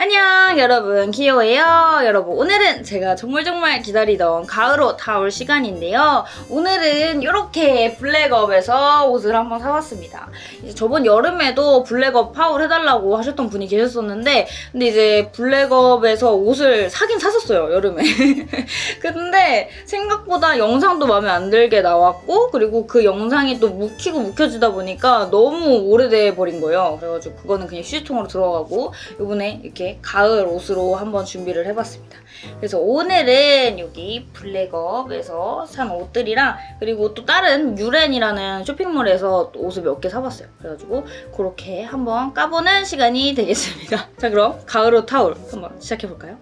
안녕 여러분. 키오예요. 여러분 오늘은 제가 정말 정말 기다리던 가을옷 타올 시간인데요. 오늘은 이렇게 블랙업에서 옷을 한번 사봤습니다. 이제 저번 여름에도 블랙업 파울 해달라고 하셨던 분이 계셨었는데 근데 이제 블랙업에서 옷을 사긴 샀었어요 여름에. 근데 생각보다 영상도 마음에 안 들게 나왔고 그리고 그 영상이 또 묵히고 묵혀지다 보니까 너무 오래돼 버린 거예요. 그래가지고 그거는 그냥 휴지통으로 들어가고 이번에 이렇게 가을 옷으로 한번 준비를 해봤습니다. 그래서 오늘은 여기 블랙업에서 산 옷들이랑 그리고 또 다른 유렌이라는 쇼핑몰에서 옷을 몇 개 사봤어요. 그래가지고 그렇게 한번 까보는 시간이 되겠습니다. 자 그럼 가을 옷 타올 한번 시작해볼까요?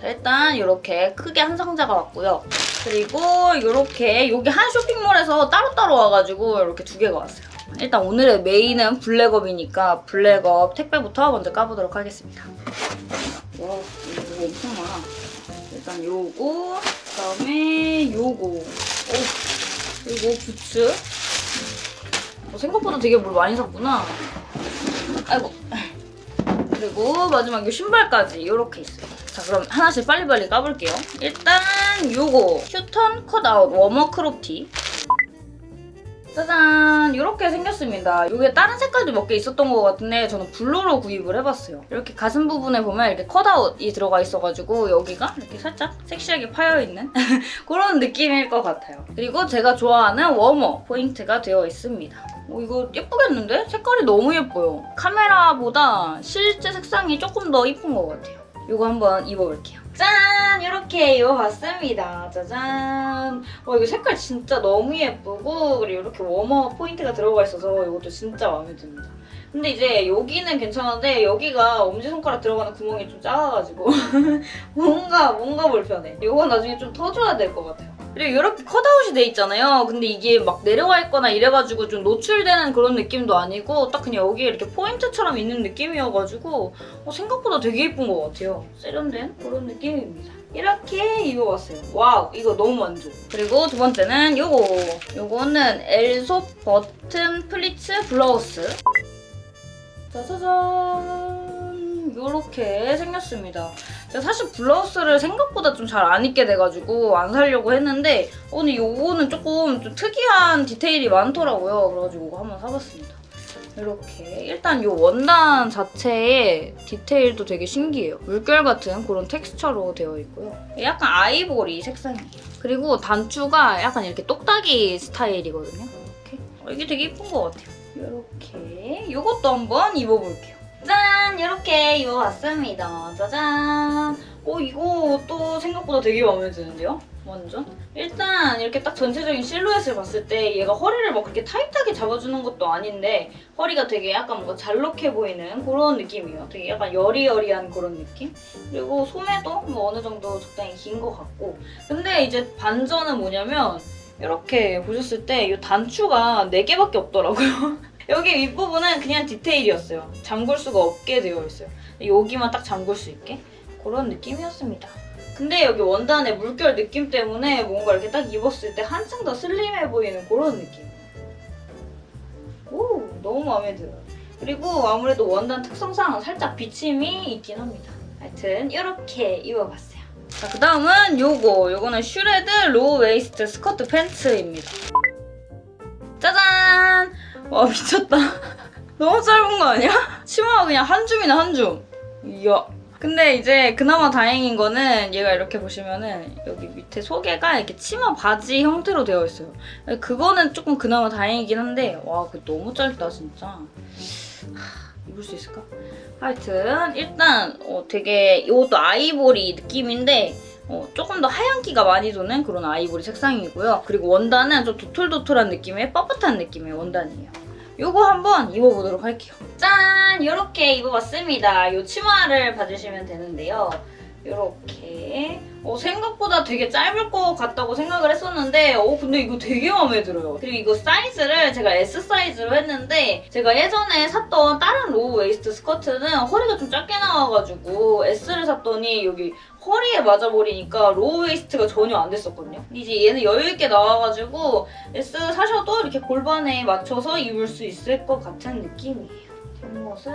자 일단 이렇게 크게 한 상자가 왔고요. 그리고 이렇게 여기 한 쇼핑몰에서 따로따로 와가지고 이렇게 두 개가 왔어요. 일단 오늘의 메인은 블랙업이니까 블랙업 택배부터 먼저 까보도록 하겠습니다. 와 이거 엄청 많아. 일단 요거 그다음에 요거 오 그리고 부츠 어, 생각보다 되게 뭘 많이 샀구나. 아이고 그리고 마지막 요 신발까지 이렇게 있어요. 자 그럼 하나씩 빨리빨리 까볼게요. 일단 요거 휴턴 cutout warmer crop티 짜잔 이렇게 생겼습니다. 이게 다른 색깔도 몇 개 있었던 것 같은데 저는 블루로 구입을 해봤어요. 이렇게 가슴 부분에 보면 이렇게 컷아웃이 들어가 있어가지고 여기가 이렇게 살짝 섹시하게 파여있는 그런 느낌일 것 같아요. 그리고 제가 좋아하는 워머 포인트가 되어 있습니다. 오, 이거 예쁘겠는데? 색깔이 너무 예뻐요. 카메라보다 실제 색상이 조금 더 예쁜 것 같아요. 이거 한번 입어볼게요. 짠! 이렇게 입어봤습니다. 짜잔! 와 이거 색깔 진짜 너무 예쁘고 그리고 이렇게 워머 포인트가 들어가 있어서 이것도 진짜 마음에 듭니다. 근데 이제 여기는 괜찮은데 여기가 엄지손가락 들어가는 구멍이 좀 작아가지고 뭔가 뭔가 불편해. 이거 나중에 좀 터줘야 될 것 같아요. 그리고 이렇게 컷아웃이 돼 있잖아요. 근데 이게 막 내려와 있거나 이래가지고 좀 노출되는 그런 느낌도 아니고 딱 그냥 여기에 이렇게 포인트처럼 있는 느낌이어가지고 어, 생각보다 되게 예쁜 것 같아요. 세련된 그런 느낌입니다. 이렇게 입어봤어요. wow 이거 너무 만족. 그리고 두 번째는 요거. 요거는 엘소 버튼 pleats 블라우스. 짜자잔 이렇게 생겼습니다. 제가 사실 블라우스를 생각보다 좀 잘 안 입게 돼가지고 안 사려고 했는데 어, 근데 이거는 조금 좀 특이한 디테일이 많더라고요. 그래가지고 한번 사봤습니다. 이렇게 일단 이 원단 자체의 디테일도 되게 신기해요. 물결 같은 그런 텍스처로 되어 있고요. 약간 아이보리 색상이에요. 그리고 단추가 약간 이렇게 똑딱이 스타일이거든요. 이렇게 어, 이게 되게 예쁜 것 같아요. 이렇게 이것도 한번 입어볼게요. 짠! 이렇게 입어봤습니다. 짜잔! 어, 이거 또 생각보다 되게 마음에 드는데요? 완전? 일단 이렇게 딱 전체적인 실루엣을 봤을 때 얘가 허리를 막 그렇게 타이트하게 잡아주는 것도 아닌데 허리가 되게 약간 뭔가 잘록해 보이는 그런 느낌이에요. 되게 약간 여리여리한 그런 느낌? 그리고 소매도 뭐 어느 정도 적당히 긴 것 같고 근데 이제 반전은 뭐냐면 이렇게 보셨을 때 이 단추가 4개밖에 없더라고요. 여기 윗부분은 그냥 디테일이었어요. 잠글 수가 없게 되어 있어요. 여기만 딱 잠글 수 있게 그런 느낌이었습니다. 근데 여기 원단의 물결 느낌 때문에 뭔가 이렇게 딱 입었을 때 한층 더 슬림해 보이는 그런 느낌. 오 너무 마음에 들어요. 그리고 아무래도 원단 특성상 살짝 비침이 있긴 합니다. 하여튼 이렇게 입어봤어요. 자, 그 다음은 요거. 요거는 shred low waist 스커트 팬츠입니다. 와 미쳤다. 너무 짧은 거 아니야? 치마가 그냥 한 줌이나 한 줌. 이야. 근데 이제 그나마 다행인 거는 얘가 이렇게 보시면은 여기 밑에 속에가 이렇게 치마 바지 형태로 되어 있어요. 그거는 조금 그나마 다행이긴 한데 와 그거 너무 짧다 진짜. 하, 입을 수 있을까? 하여튼 일단 어, 되게 이것도 아이보리 느낌인데 어, 조금 더 하얀기가 많이 도는 그런 아이보리 색상이고요. 그리고 원단은 좀 도톨도톨한 느낌의 뻣뻣한 느낌의 원단이에요. 이거 한번 입어보도록 할게요. 짠! 이렇게 입어봤습니다. 이 치마를 봐주시면 되는데요. 이렇게 어, 생각보다 되게 짧을 것 같다고 생각을 했었는데 어 근데 이거 되게 마음에 들어요. 그리고 이거 사이즈를 제가 S 사이즈로 했는데 제가 예전에 샀던 다른 low waist 스커트는 허리가 좀 작게 나와가지고 S를 샀더니 여기 허리에 맞아버리니까 low waist가 전혀 안 됐었거든요. 이제 얘는 여유있게 나와가지고 S 사셔도 이렇게 골반에 맞춰서 입을 수 있을 것 같은 느낌이에요. 뒷모습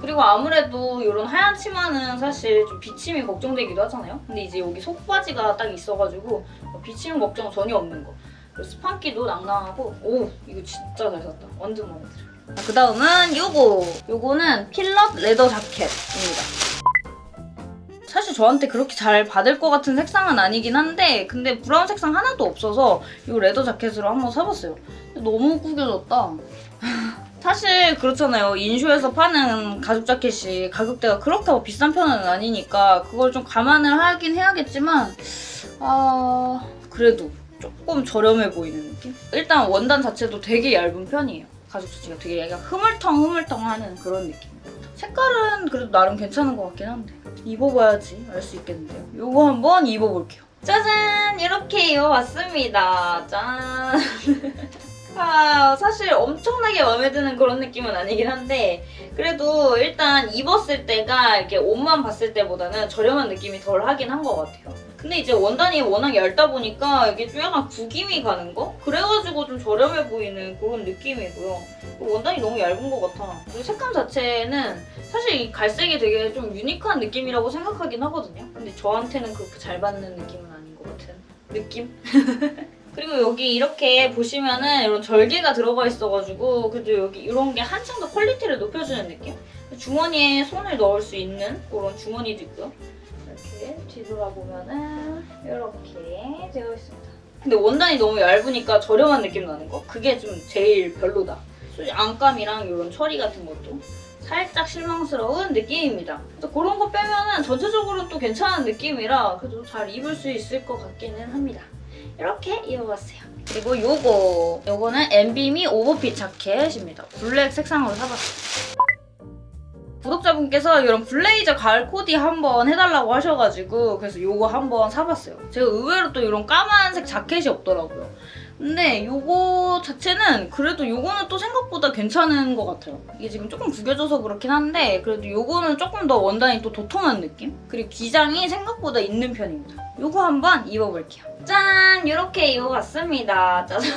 그리고 아무래도 이런 하얀 치마는 사실 좀 비침이 걱정되기도 하잖아요. 근데 이제 여기 속바지가 딱 있어가지고 비침 걱정 전혀 없는 거. 그리고 스판기도 낭낭하고 오 이거 진짜 잘 샀다. 완전 마음에 들어요. 그 다음은 요거. 요거는 필럿 leather 자켓입니다. 사실 저한테 그렇게 잘 받을 것 같은 색상은 아니긴 한데 근데 브라운 색상 하나도 없어서 이 레더 자켓으로 한번 사봤어요. 너무 구겨졌다. 사실 그렇잖아요. 인쇼에서 파는 가죽 자켓이 가격대가 그렇게 뭐 비싼 편은 아니니까 그걸 좀 감안을 하긴 해야겠지만 아 그래도 조금 저렴해 보이는 느낌? 일단 원단 자체도 되게 얇은 편이에요. 가죽 자체가 되게 약간 흐물텅흐물텅 하는 그런 느낌. 색깔은 그래도 나름 괜찮은 것 같긴 한데 입어봐야지 알 수 있겠는데요. 이거 한번 입어볼게요. 짜잔! 이렇게 입어봤습니다. 짠! 아, 사실 엄청나게 마음에 드는 그런 느낌은 아니긴 한데 그래도 일단 입었을 때가 이렇게 옷만 봤을 때보다는 저렴한 느낌이 덜 하긴 한 것 같아요. 근데 이제 원단이 워낙 얇다 보니까 이게 좀 약간 구김이 가는 거? 그래가지고 좀 저렴해 보이는 그런 느낌이고요. 원단이 너무 얇은 것 같아. 그리고 색감 자체는 사실 이 갈색이 되게 좀 unique한 느낌이라고 생각하긴 하거든요. 근데 저한테는 그렇게 잘 받는 느낌은 아닌 것 같은 느낌? 그리고 여기 이렇게 보시면은 이런 절개가 들어가 있어가지고 그래도 여기 이런 게 한층 더 quality를 높여주는 느낌? 주머니에 손을 넣을 수 있는 그런 주머니도 있고요. 이렇게 뒤돌아보면은 이렇게 되어 있습니다. 근데 원단이 너무 얇으니까 저렴한 느낌 나는 거? 그게 좀 제일 별로다. 안감이랑 이런 처리 같은 것도 살짝 실망스러운 느낌입니다. 그런 거 빼면은 전체적으로 또 괜찮은 느낌이라 그래도 잘 입을 수 있을 것 같기는 합니다. 이렇게 입어봤어요. 그리고 요거 요거는 엠비미 오버핏 자켓입니다. 블랙 색상으로 사봤어요. 구독자분께서 이런 블레이저 가을 코디 한번 해달라고 하셔가지고 그래서 요거 한번 사봤어요. 제가 의외로 또 이런 까만색 자켓이 없더라고요. 근데 요거 자체는 그래도 요거는 또 생각보다 괜찮은 것 같아요. 이게 지금 조금 구겨져서 그렇긴 한데 그래도 요거는 조금 더 원단이 또 도톰한 느낌? 그리고 기장이 생각보다 있는 편입니다. 요거 한번 입어볼게요. 짠! 이렇게 입어봤습니다. 짜잔.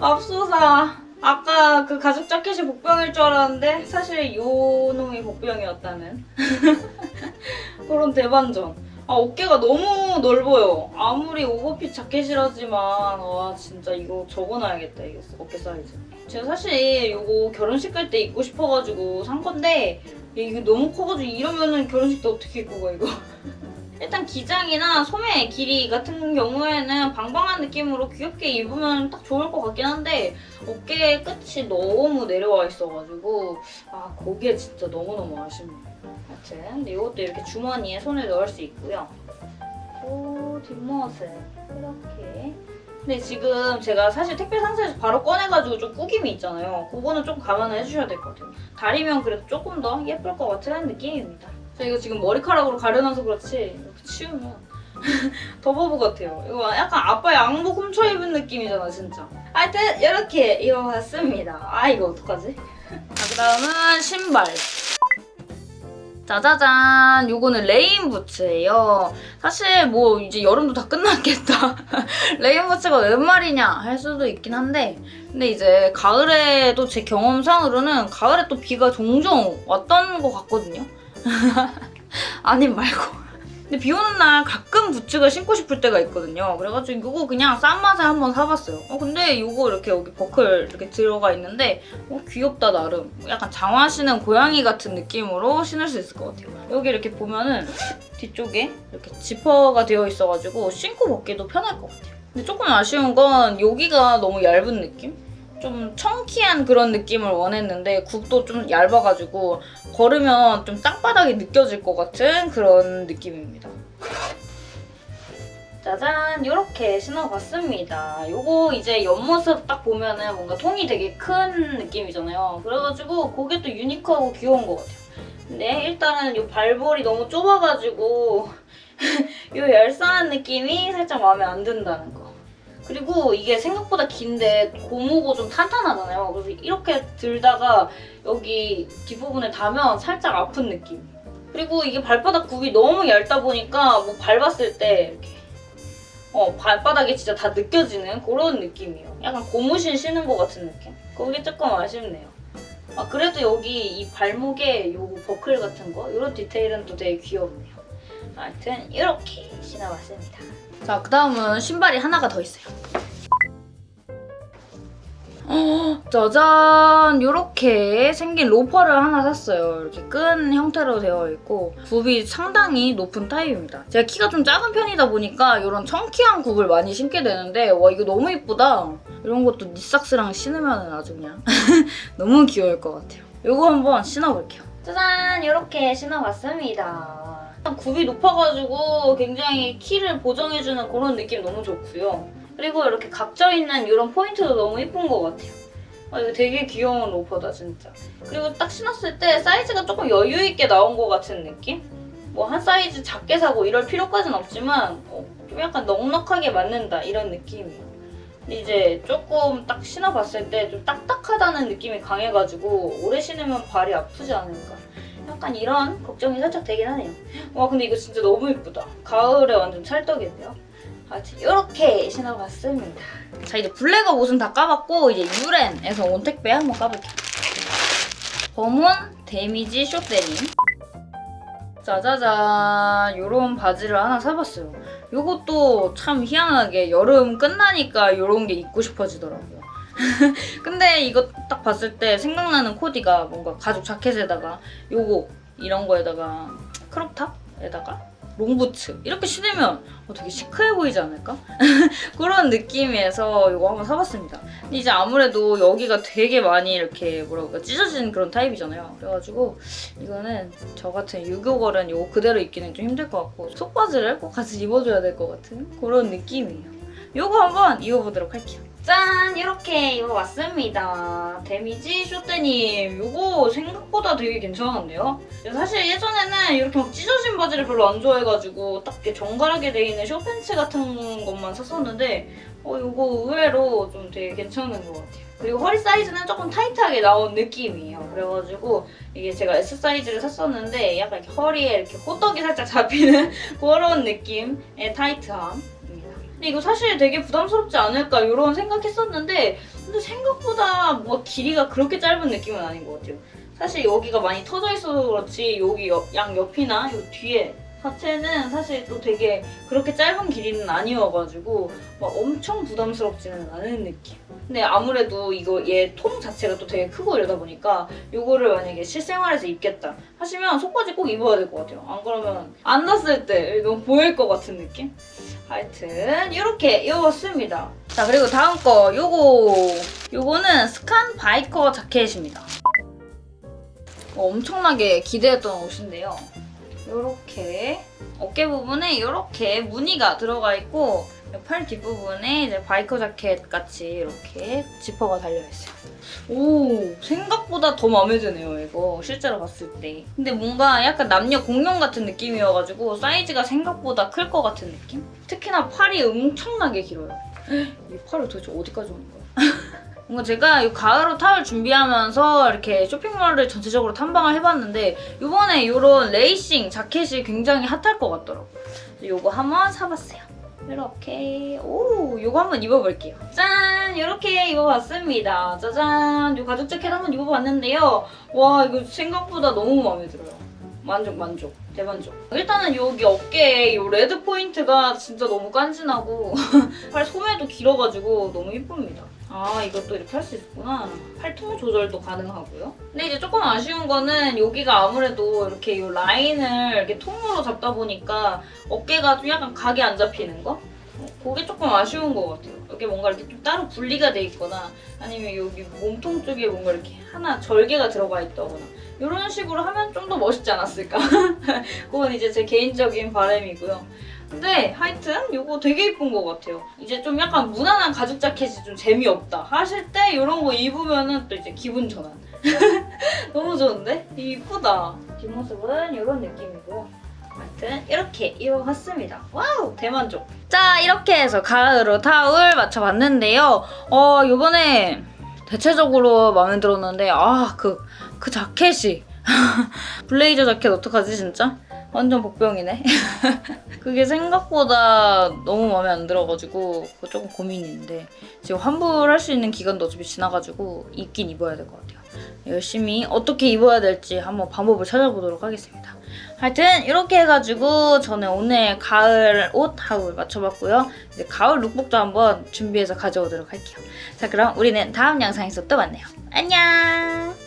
맙소사. 아까 그 가죽 자켓이 복병일 줄 알았는데 사실 요 놈이 복병이었다는 그런 대반전. 아 어깨가 너무 넓어요. 아무리 오버핏 자켓이라지만 와 진짜 이거 적어놔야겠다 이거 어깨 사이즈. 제가 사실 이거 결혼식 갈 때 입고 싶어가지고 산 건데 이게 너무 커가지고 이러면은 결혼식 때 어떻게 입고 가 이거. 일단 기장이나 소매 길이 같은 경우에는 방방한 느낌으로 귀엽게 입으면 딱 좋을 것 같긴 한데 어깨 끝이 너무 내려와 있어가지고 아 그게 진짜 너무너무 아쉽네요. 하여튼 이것도 이렇게 주머니에 손을 넣을 수 있고요. 오 뒷모습 이렇게 근데 지금 제가 사실 택배 상자에서 바로 꺼내가지고 좀 꾸김이 있잖아요. 그거는 좀 감안을 해주셔야 될 것 같아요. 다리면 그래도 조금 더 예쁠 것 같은 느낌입니다. 저 이거 지금 머리카락으로 가려놔서 그렇지 이렇게 치우면 더 바보 같아요. 이거 약간 아빠 양복 훔쳐 입은 느낌이잖아 진짜. 하여튼 이렇게 입어봤습니다. 아 이거 어떡하지? 자 그다음은 신발. 짜자잔 요거는 레인 부츠예요. 사실 뭐 이제 여름도 다 끝났겠다. 레인 부츠가 웬 말이냐 할 수도 있긴 한데 근데 이제 가을에도 제 경험상으로는 가을에 또 비가 종종 왔던 것 같거든요. 아님 말고. 근데 비 오는 날 가끔 부츠가 신고 싶을 때가 있거든요. 그래가지고 이거 그냥 싼 맛에 한번 사봤어요. 어, 근데 이거 이렇게 여기 버클 이렇게 들어가 있는데 어, 귀엽다 나름. 약간 장화 신은 고양이 같은 느낌으로 신을 수 있을 것 같아요. 여기 이렇게 보면은 뒤쪽에 이렇게 지퍼가 되어 있어가지고 신고 벗기도 편할 것 같아요. 근데 조금 아쉬운 건 여기가 너무 얇은 느낌? 좀 청키한 그런 느낌을 원했는데 굽도 좀 얇아가지고 걸으면 좀 땅바닥이 느껴질 것 같은 그런 느낌입니다. 짜잔 이렇게 신어봤습니다. 요거 이제 옆모습 딱 보면은 뭔가 통이 되게 큰 느낌이잖아요. 그래가지고 그게 또 유니크하고 귀여운 것 같아요. 근데 일단은 이 발볼이 너무 좁아가지고 이 얄쌍한 느낌이 살짝 마음에 안 든다는 거. 그리고 이게 생각보다 긴데 고무고 좀 탄탄하잖아요. 그래서 이렇게 들다가 여기 뒷부분에 닿으면 살짝 아픈 느낌. 그리고 이게 발바닥 굽이 너무 얇다 보니까 뭐 밟았을 때 이렇게 어 발바닥에 진짜 다 느껴지는 그런 느낌이에요. 약간 고무신 신은 것 같은 느낌. 그게 조금 아쉽네요. 아, 그래도 여기 이 발목에 요 버클 같은 거 이런 디테일은 또 되게 귀엽네요. 하여튼 이렇게 신어봤습니다. 자, 그 다음은 신발이 하나가 더 있어요. 어, 짜잔! 이렇게 생긴 로퍼를 하나 샀어요. 이렇게 끈 형태로 되어 있고 굽이 상당히 높은 타입입니다. 제가 키가 좀 작은 편이다 보니까 이런 청키한 굽을 많이 신게 되는데 와 이거 너무 이쁘다. 이런 것도 니삭스랑 신으면 아주 그냥 너무 귀여울 것 같아요. 이거 한번 신어볼게요. 짜잔! 이렇게 신어봤습니다. 굽이 높아가지고 굉장히 키를 보정해주는 그런 느낌 너무 좋고요. 그리고 이렇게 각져 있는 이런 포인트도 너무 예쁜 것 같아요. 아, 이거 되게 귀여운 로퍼다 진짜. 그리고 딱 신었을 때 사이즈가 조금 여유있게 나온 것 같은 느낌? 뭐 한 사이즈 작게 사고 이럴 필요까지는 없지만 어, 좀 약간 넉넉하게 맞는다 이런 느낌이에요. 이제 조금 딱 신어봤을 때 좀 딱딱하다는 느낌이 강해가지고 오래 신으면 발이 아프지 않을까. 약간 이런 걱정이 살짝 되긴 하네요. 와 근데 이거 진짜 너무 예쁘다. 가을에 완전 찰떡인데요. 하여튼 이렇게 신어봤습니다. 자 이제 블랙업 옷은 다 까봤고 이제 유렌에서 온 택배 한번 까볼게요. 범원 데미지 쇼데님 짜자잔 요런 바지를 하나 사봤어요. 요것도 참 희한하게 여름 끝나니까 요런 게 입고 싶어지더라고요. 근데 이거 딱 봤을 때 생각나는 코디가 뭔가 가죽 자켓에다가 요거 이런 거에다가 크롭탑에다가 롱부츠 이렇게 신으면 어, 되게 시크해 보이지 않을까? 그런 느낌에서 이거 한번 사봤습니다. 근데 이제 아무래도 여기가 되게 많이 이렇게 뭐라 그럴까 찢어진 그런 타입이잖아요. 그래가지고 이거는 저 같은 유교걸은 이거 그대로 입기는 좀 힘들 것 같고 속바지를 꼭 같이 입어줘야 될 것 같은 그런 느낌이에요. 이거 한번 입어보도록 할게요. 짠! 이렇게 입어봤습니다. damage short 데님 이거 생각보다 되게 괜찮은데요? 사실 예전에는 이렇게 막 찢어진 바지를 별로 안 좋아해가지고 딱 이렇게 정갈하게 돼 있는 숏팬츠 같은 것만 샀었는데 어 이거 의외로 좀 되게 괜찮은 것 같아요. 그리고 허리 사이즈는 조금 타이트하게 나온 느낌이에요. 그래가지고 이게 제가 S 사이즈를 샀었는데 약간 이렇게 허리에 이렇게 호떡이 살짝 잡히는 그런 느낌의 타이트함. 이거 사실 되게 부담스럽지 않을까 이런 생각했었는데 근데 생각보다 뭐 길이가 그렇게 짧은 느낌은 아닌 것 같아요. 사실 여기가 많이 터져 있어서 그렇지 여기 옆, 양 옆이나 요 뒤에 자체는 사실 또 되게 그렇게 짧은 길이는 아니어가지고 막 엄청 부담스럽지는 않은 느낌. 근데 아무래도 이거 얘 통 자체가 또 되게 크고 이러다 보니까 이거를 만약에 실생활에서 입겠다 하시면 속바지 꼭 입어야 될 것 같아요. 안 그러면 안 났을 때 너무 보일 것 같은 느낌? 하여튼 이렇게 입었습니다. 자 그리고 다음 거 요거 요거는 스칸 biker 자켓입니다. 어, 엄청나게 기대했던 옷인데요. 이렇게 어깨 부분에 이렇게 무늬가 들어가 있고 팔 뒷부분에 이제 biker 자켓 같이 이렇게 지퍼가 달려있어요. 오 생각보다 더 마음에 드네요 이거 실제로 봤을 때. 근데 뭔가 약간 남녀 공용 같은 느낌이어가지고 사이즈가 생각보다 클 것 같은 느낌? 특히나 팔이 엄청나게 길어요. 이 팔을 도대체 어디까지 오는 거야? 뭔가 제가 이 가을 옷 haul 준비하면서 이렇게 쇼핑몰을 전체적으로 탐방을 해봤는데 이번에 이런 레이싱 자켓이 굉장히 핫할 것 같더라고요. 이거 한번 사봤어요. 이렇게 오 이거 한번 입어볼게요. 짠 이렇게 입어봤습니다. 짜잔 이 가죽 자켓 한번 입어봤는데요. 와 이거 생각보다 너무 마음에 들어요. 만족 만족 대만족. 일단은 여기 어깨에 이 레드 포인트가 진짜 너무 간지나고 팔 소매도 길어가지고 너무 이쁩니다. 아 이것도 이렇게 할 수 있구나. 팔통 조절도 가능하고요. 근데 이제 조금 아쉬운 거는 여기가 아무래도 이렇게 이 라인을 이렇게 통으로 잡다 보니까 어깨가 좀 약간 각이 안 잡히는 거? 어, 그게 조금 아쉬운 것 같아요. 여기 뭔가 이렇게 좀 따로 분리가 돼 있거나 아니면 여기 몸통 쪽에 뭔가 이렇게 하나 절개가 들어가 있다거나 이런 식으로 하면 좀 더 멋있지 않았을까? 그건 이제 제 개인적인 바람이고요. 근데 하여튼 이거 되게 예쁜 것 같아요. 이제 좀 약간 무난한 가죽 자켓이 좀 재미없다 하실 때 이런 거 입으면 또 이제 기분 전환. 너무 좋은데? 이쁘다. 뒷모습은 이런 느낌이고 하여튼 이렇게 입어봤습니다. wow 대만족. 자 이렇게 해서 가을로 타올 맞춰봤는데요. 어 이번에 대체적으로 마음에 들었는데 아그그 그 자켓이 블레이저 자켓 어떡하지 진짜? 완전 복병이네. 그게 생각보다 너무 마음에 안 들어가지고 그거 조금 고민인데 지금 환불할 수 있는 기간도 어차피 지나가지고 입긴 입어야 될 것 같아요. 열심히 어떻게 입어야 될지 한번 방법을 찾아보도록 하겠습니다. 하여튼 이렇게 해가지고 저는 오늘 가을 옷 하울 맞춰봤고요. 이제 가을 룩북도 한번 준비해서 가져오도록 할게요. 자 그럼 우리는 다음 영상에서 또 만나요. 안녕!